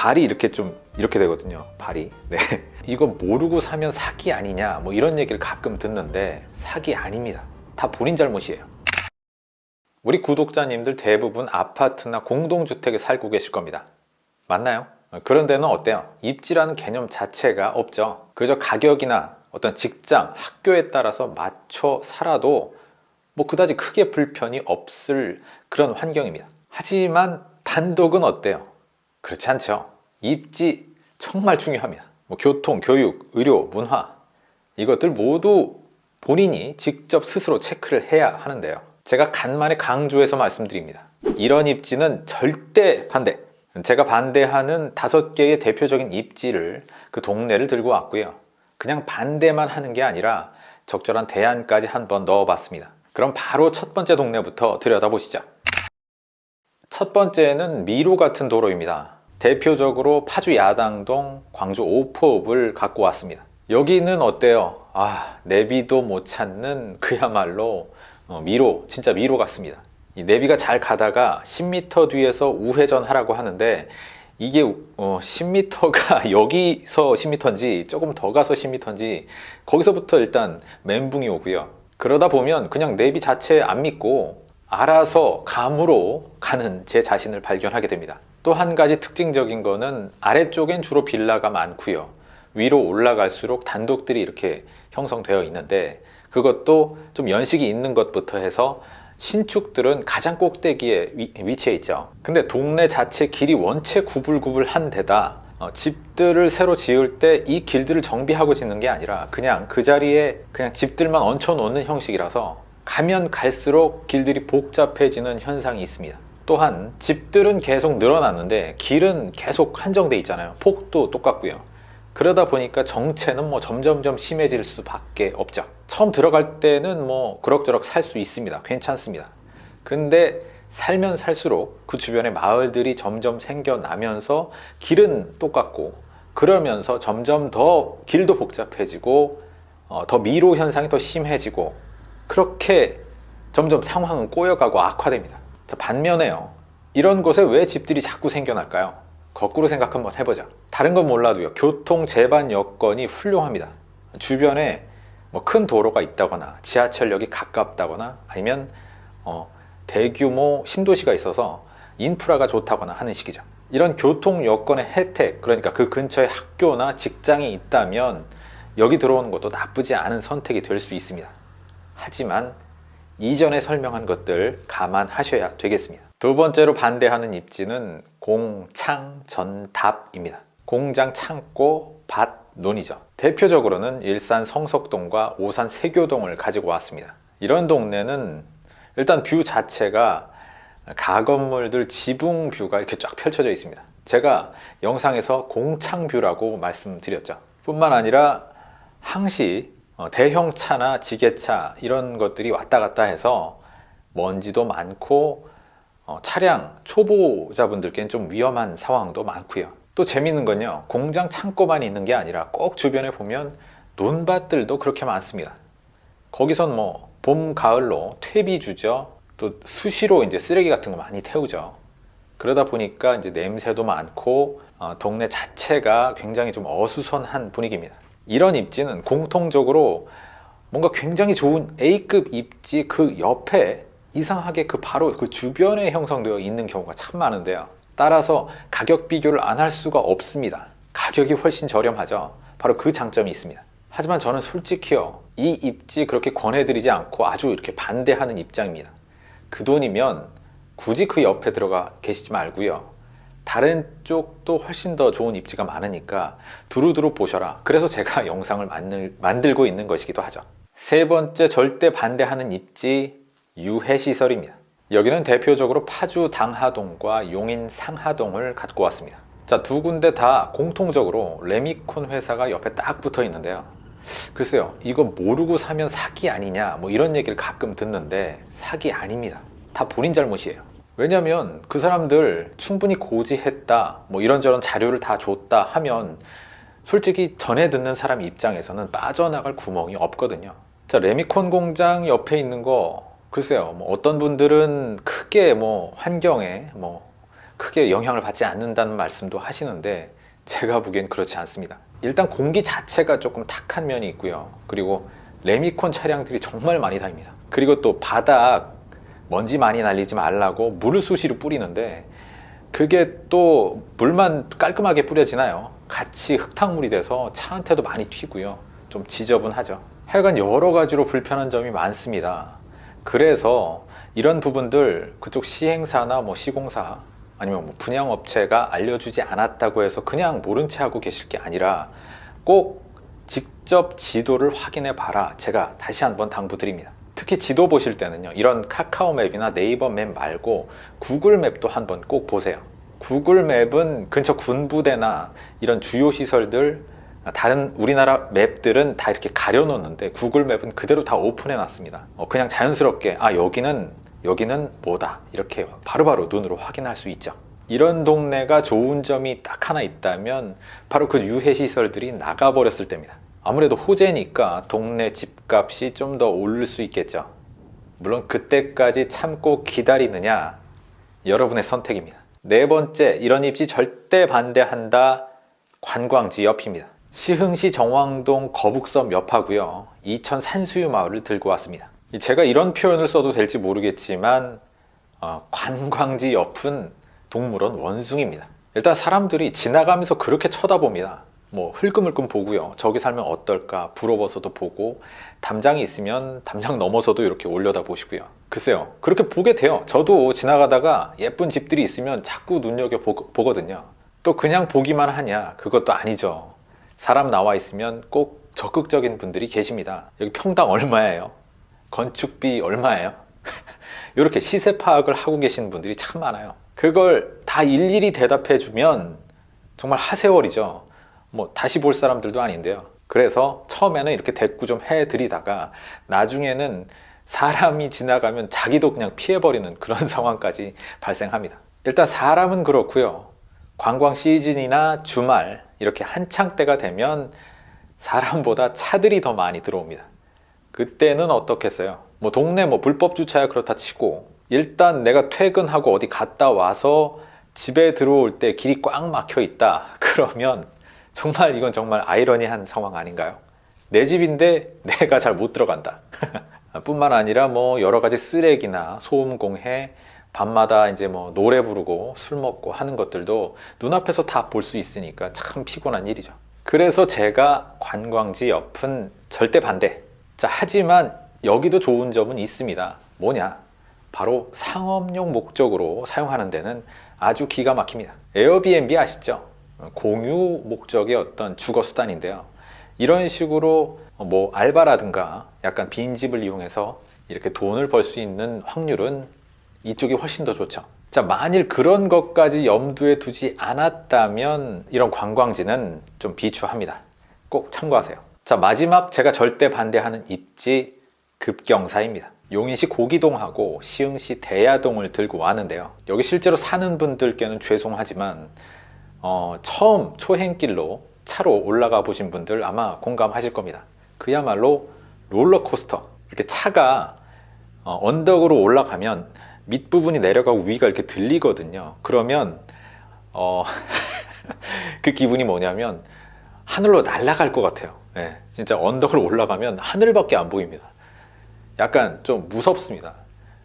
발이 이렇게 좀 이렇게 되거든요. 발이. 네. 이거 모르고 사면 사기 아니냐? 뭐 이런 얘기를 가끔 듣는데 사기 아닙니다. 다 본인 잘못이에요. 우리 구독자님들 대부분 아파트나 공동주택에 살고 계실 겁니다. 맞나요? 그런 데는 어때요? 입지라는 개념 자체가 없죠. 그저 가격이나 어떤 직장, 학교에 따라서 맞춰 살아도 뭐 그다지 크게 불편이 없을 그런 환경입니다. 하지만 단독은 어때요? 그렇지 않죠. 입지 정말 중요합니다. 뭐 교통, 교육, 의료, 문화. 이것들 모두 본인이 직접 스스로 체크를 해야 하는데요. 제가 간만에 강조해서 말씀드립니다. 이런 입지는 절대 반대. 제가 반대하는 다섯 개의 대표적인 입지를 그 동네를 들고 왔고요. 그냥 반대만 하는 게 아니라 적절한 대안까지 한번 넣어봤습니다. 그럼 바로 첫 번째 동네부터 들여다보시죠 첫 번째는 미로 같은 도로입니다. 대표적으로 파주 야당동, 광주 오포읍을 갖고 왔습니다. 여기는 어때요? 아 내비도 못 찾는 그야말로 어, 미로, 진짜 미로 같습니다. 이 내비가 잘 가다가 10m 뒤에서 우회전 하라고 하는데 이게 어, 10m가 여기서 10m인지 조금 더 가서 10m인지 거기서부터 일단 멘붕이 오고요. 그러다 보면 그냥 내비 자체 안 믿고 알아서 감으로 가는 제 자신을 발견하게 됩니다. 또 한 가지 특징적인 거는 아래쪽엔 주로 빌라가 많고요. 위로 올라갈수록 단독들이 이렇게 형성되어 있는데 그것도 좀 연식이 있는 것부터 해서 신축들은 가장 꼭대기에 위, 치해 있죠. 근데 동네 자체 길이 원체 구불구불한 데다 어, 집들을 새로 지을 때 이 길들을 정비하고 짓는 게 아니라 그냥 그 자리에 그냥 집들만 얹혀 놓는 형식이라서 가면 갈수록 길들이 복잡해지는 현상이 있습니다. 또한 집들은 계속 늘어났는데 길은 계속 한정돼 있잖아요. 폭도 똑같고요. 그러다 보니까 정체는 뭐 점점점 심해질 수밖에 없죠. 처음 들어갈 때는 뭐 그럭저럭 살 수 있습니다. 괜찮습니다. 근데 살면 살수록 그 주변에 마을들이 점점 생겨나면서 길은 똑같고 그러면서 점점 더 길도 복잡해지고 어, 더 미로 현상이 더 심해지고 그렇게 점점 상황은 꼬여가고 악화됩니다. 자, 반면에요. 이런 곳에 왜 집들이 자꾸 생겨날까요? 거꾸로 생각 한번 해보자. 다른 건 몰라도요. 교통 제반 여건이 훌륭합니다. 주변에 뭐 큰 도로가 있다거나 지하철역이 가깝다거나 아니면 어, 대규모 신도시가 있어서 인프라가 좋다거나 하는 식이죠. 이런 교통 여건의 혜택 그러니까 그 근처에 학교나 직장이 있다면 여기 들어오는 것도 나쁘지 않은 선택이 될 수 있습니다 하지만 이전에 설명한 것들 감안하셔야 되겠습니다. 두 번째로 반대하는 입지는 공창 전답입니다. 공장 창고 밭 논이죠 대표적으로는 일산 성석동과 오산 세교동을 가지고 왔습니다. 이런 동네는 일단 view 자체가 가건물들 지붕 view가 이렇게 쫙 펼쳐져 있습니다. 제가 영상에서 공창 뷰라고 말씀드렸죠. 뿐만 아니라 항시 어, 대형 차나 지게차 이런 것들이 왔다 갔다 해서 먼지도 많고 어, 차량 초보자분들께는 좀 위험한 상황도 많고요. 또 재밌는 건요 공장 창고만 있는 게 아니라 꼭 주변에 보면 논밭들도 그렇게 많습니다. 거기선 뭐 봄 가을로 퇴비 주죠. 또 수시로 이제 쓰레기 같은 거 많이 태우죠. 그러다 보니까 이제 냄새도 많고 어, 동네 자체가 굉장히 좀 어수선한 분위기입니다 이런 입지는 공통적으로 뭔가 굉장히 좋은 A급 입지 그 옆에 이상하게 그 바로 그 주변에 형성되어 있는 경우가 참 많은데요. 따라서 가격 비교를 안 할 수가 없습니다. 가격이 훨씬 저렴하죠. 바로 그 장점이 있습니다. 하지만 저는 솔직히요 이 입지 그렇게 권해드리지 않고 아주 이렇게 반대하는 입장입니다. 그 돈이면 굳이 그 옆에 들어가 계시지 말고요 다른 쪽도 훨씬 더 좋은 입지가 많으니까 두루두루 보셔라. 그래서 제가 영상을 만들, 만들고 있는 것이기도 하죠. 세 번째 절대 반대하는 입지 유해시설입니다. 여기는 대표적으로 파주 당하동과 용인 상하동을 갖고 왔습니다. 자 두 군데 다 공통적으로 레미콘 회사가 옆에 딱 붙어 있는데요. 글쎄요 이거 모르고 사면 사기 아니냐 뭐 이런 얘기를 가끔 듣는데 사기 아닙니다. 다 본인 잘못이에요 왜냐면 그 사람들 충분히 고지했다 뭐 이런저런 자료를 다 줬다 하면 솔직히 전에 듣는 사람 입장에서는 빠져나갈 구멍이 없거든요 자 레미콘 공장 옆에 있는 거 글쎄요 뭐 어떤 분들은 크게 뭐 환경에 뭐 크게 영향을 받지 않는다는 말씀도 하시는데 제가 보기엔 그렇지 않습니다. 일단 공기 자체가 조금 탁한 면이 있고요. 그리고 레미콘 차량들이 정말 많이 다닙니다. 그리고 또 바닥 먼지 많이 날리지 말라고 물을 수시로 뿌리는데 그게 또 물만 깔끔하게 뿌려지나요? 같이 흙탕물이 돼서 차한테도 많이 튀고요. 좀 지저분하죠. 하여간 여러 가지로 불편한 점이 많습니다. 그래서 이런 부분들 그쪽 시행사나 뭐 시공사 아니면 뭐 분양업체가 알려주지 않았다고 해서 그냥 모른 채 하고 계실 게 아니라 꼭 직접 지도를 확인해 봐라. 제가 다시 한번 당부드립니다. 특히 지도 보실 때는요. 이런 카카오 맵이나 네이버 맵 말고 구글 맵도 한번 꼭 보세요. 구글 맵은 근처 군부대나 이런 주요 시설들 다른 우리나라 맵들은 다 이렇게 가려 놓는데 구글 맵은 그대로 다 오픈해 놨습니다 어, 그냥 자연스럽게 아 여기는 여기는 뭐다 이렇게 바로 바로 눈으로 확인할 수 있죠 이런 동네가 좋은 점이 딱 하나 있다면 바로 그 유해 시설들이 나가 버렸을 때입니다 아무래도 호재니까 동네 집값이 좀 더 오를 수 있겠죠. 물론 그때까지 참고 기다리느냐 여러분의 선택입니다. 네 번째 이런 입지 절대 반대한다. 관광지 옆입니다. 시흥시 정왕동 거북섬 옆하고요. 이천 산수유 마을을 들고 왔습니다. 제가 이런 표현을 써도 될지 모르겠지만 어, 관광지 옆은 동물원 원숭입니다. 일단 사람들이 지나가면서 그렇게 쳐다봅니다 뭐 흘끔흘끔 보고요. 저기 살면 어떨까 부러워서도 보고 담장이 있으면 담장 넘어서도 이렇게 올려다 보시고요. 글쎄요. 그렇게 보게 돼요. 저도 지나가다가 예쁜 집들이 있으면 자꾸 눈여겨 보거든요. 또 그냥 보기만 하냐. 그것도 아니죠. 사람 나와 있으면 꼭 적극적인 분들이 계십니다. 여기 평당 얼마예요? 건축비 얼마예요? 이렇게 시세 파악을 하고 계신 분들이 참 많아요. 그걸 다 일일이 대답해 주면 정말 하세월이죠 뭐 다시 볼 사람들도 아닌데요. 그래서 처음에는 이렇게 대꾸 좀 해드리다가 나중에는 사람이 지나가면 자기도 그냥 피해버리는 그런 상황까지 발생합니다. 일단 사람은 그렇고요. 관광 시즌이나 주말 이렇게 한창 때가 되면 사람보다 차들이 더 많이 들어옵니다. 그때는 어떻겠어요? 뭐 동네 뭐 불법 주차야 그렇다 치고 일단 내가 퇴근하고 어디 갔다 와서 집에 들어올 때 길이 꽉 막혀 있다. 그러면 정말 이건 정말 아이러니한 상황 아닌가요 내 집인데 내가 잘 못 들어간다 뿐만 아니라 뭐 여러 가지 쓰레기나 소음 공해 밤마다 이제 뭐 노래 부르고 술 먹고 하는 것들도 눈앞에서 다 볼 수 있으니까 참 피곤한 일이죠. 그래서 제가 관광지 옆은 절대 반대. 자, 하지만 여기도 좋은 점은 있습니다. 뭐냐? 바로 상업용 목적으로 사용하는 데는 아주 기가 막힙니다. 에어비앤비 아시죠? 공유 목적의 어떤 주거 수단인데요. 이런 식으로 뭐 알바라든가 약간 빈집을 이용해서 이렇게 돈을 벌 수 있는 확률은 이쪽이 훨씬 더 좋죠. 자 만일 그런 것까지 염두에 두지 않았다면 이런 관광지는 좀 비추합니다. 꼭 참고하세요. 자 마지막 제가 절대 반대하는 입지 급경사입니다. 용인시 고기동하고 시흥시 대야동을 들고 왔는데요. 여기 실제로 사는 분들께는 죄송하지만 어, 처음 초행길로 차로 올라가 보신 분들 아마 공감하실 겁니다. 그야말로 롤러코스터. 이렇게 차가 어, 언덕으로 올라가면 밑부분이 내려가고 위가 이렇게 들리거든요. 그러면 어, 그 기분이 뭐냐면 하늘로 날아갈 것 같아요. 네, 진짜 언덕을 올라가면 하늘밖에 안 보입니다. 약간 좀 무섭습니다.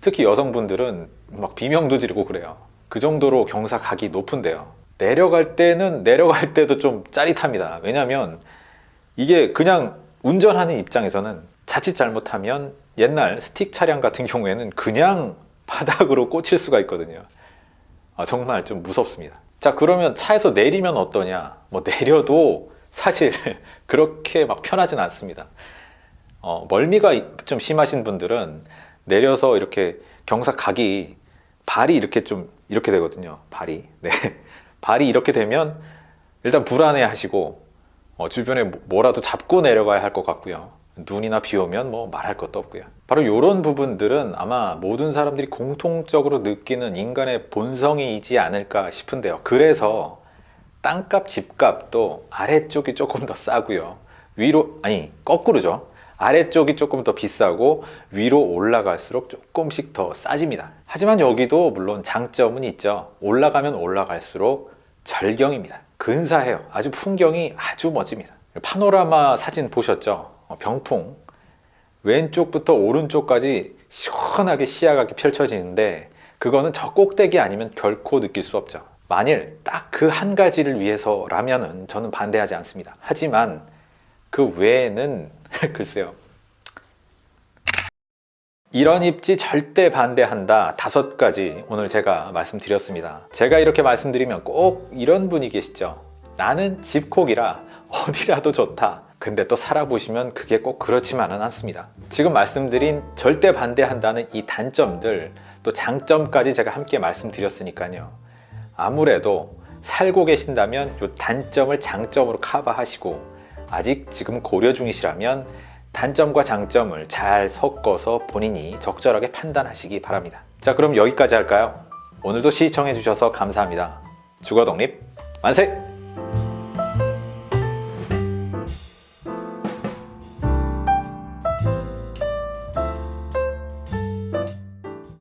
특히 여성분들은 막 비명도 지르고 그래요. 그 정도로 경사각이 높은데요 내려갈 때는 내려갈 때도 좀 짜릿합니다. 왜냐면 이게 그냥 운전하는 입장에서는 자칫 잘못하면 옛날 스틱 차량 같은 경우에는 그냥 바닥으로 꽂힐 수가 있거든요. 아, 정말 좀 무섭습니다. 자 그러면 차에서 내리면 어떠냐? 뭐 내려도 사실 그렇게 막 편하진 않습니다. 어, 멀미가 좀 심하신 분들은 내려서 이렇게 경사 각이 발이 이렇게 좀 이렇게 되거든요. 발이. 네 발이 이렇게 되면 일단 불안해 하시고 어, 주변에 뭐, 뭐라도 잡고 내려가야 할 것 같고요. 눈이나 비 오면 뭐 말할 것도 없고요. 바로 이런 부분들은 아마 모든 사람들이 공통적으로 느끼는 인간의 본성이지 않을까 싶은데요. 그래서 땅값 집값도 아래쪽이 조금 더 싸고요. 위로 아니 거꾸로죠. 아래쪽이 조금 더 비싸고 위로 올라갈수록 조금씩 더 싸집니다. 하지만 여기도 물론 장점은 있죠. 올라가면 올라갈수록 절경입니다. 근사해요. 아주 풍경이 아주 멋집니다. 파노라마 사진 보셨죠? 어, 병풍. 왼쪽부터 오른쪽까지 시원하게 시야가 펼쳐지는데 그거는 저 꼭대기 아니면 결코 느낄 수 없죠. 만일 딱 그 한 가지를 위해서라면은 저는 반대하지 않습니다. 하지만 그 외에는 글쎄요. 이런 입지 절대 반대한다. 다섯 가지 오늘 제가 말씀드렸습니다. 제가 이렇게 말씀드리면 꼭 이런 분이 계시죠. 나는 집콕이라 어디라도 좋다. 근데 또 살아보시면 그게 꼭 그렇지만은 않습니다. 지금 말씀드린 절대 반대한다는 이 단점들 또 장점까지 제가 함께 말씀드렸으니까요. 아무래도 살고 계신다면 이 단점을 장점으로 커버하시고 아직 지금 고려 중이시라면 단점과 장점을 잘 섞어서 본인이 적절하게 판단하시기 바랍니다. 자, 그럼 여기까지 할까요? 오늘도 시청해 주셔서 감사합니다. 주거 독립 만세!